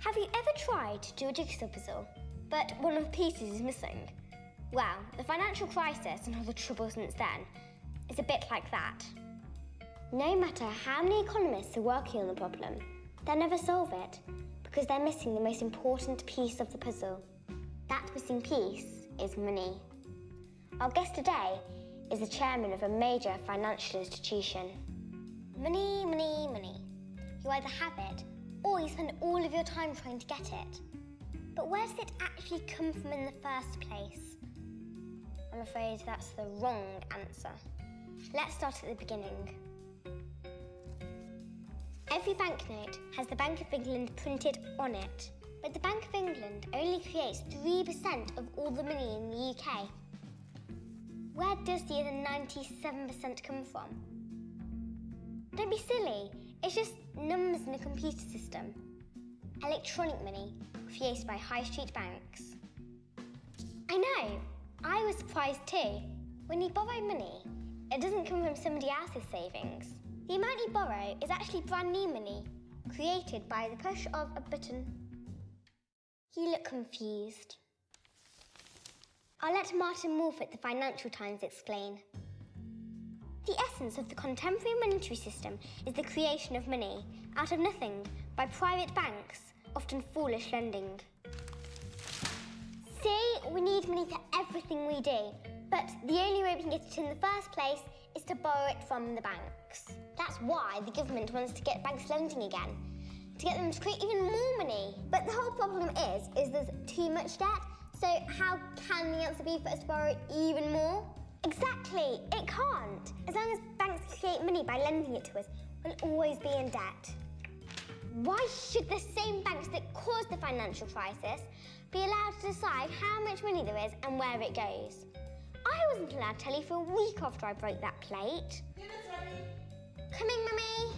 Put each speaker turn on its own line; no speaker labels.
Have you ever tried to do a jigsaw puzzle, but one of the pieces is missing? Well, the financial crisis and all the trouble since then is a bit like that. No matter how many economists are working on the problem, they'll never solve it because they're missing the most important piece of the puzzle. That missing piece is money. Our guest today is the chairman of a major financial institution. Money, money, money. You either have it or you spend all of your time trying to get it. But where does it actually come from in the first place? I'm afraid that's the wrong answer. Let's start at the beginning. Every banknote has the Bank of England printed on it, but the Bank of England only creates 3% of all the money in the UK. Where does the other 97% come from? Don't be silly, it's just numbers in a computer system. Electronic money created by high street banks. I know, I was surprised too. When you borrow money, it doesn't come from somebody else's savings. The amount you borrow is actually brand new money, created by the push of a button. You look confused. I'll let Martin at the Financial Times explain. The essence of the contemporary monetary system is the creation of money out of nothing by private banks, often foolish lending. See, we need money for everything we do, but the only way we can get it in the first place is to borrow it from the banks. That's why the government wants to get banks lending again, to get them to create even more money. But the whole problem is, is there's too much debt, so how can the answer be for us to borrow even more? Exactly, it can't. As long as banks create money by lending it to us, we'll always be in debt. Why should the same banks that caused the financial crisis be allowed to decide how much money there is and where it goes? I wasn't allowed telly for a week after I broke that plate. Coming, Mummy.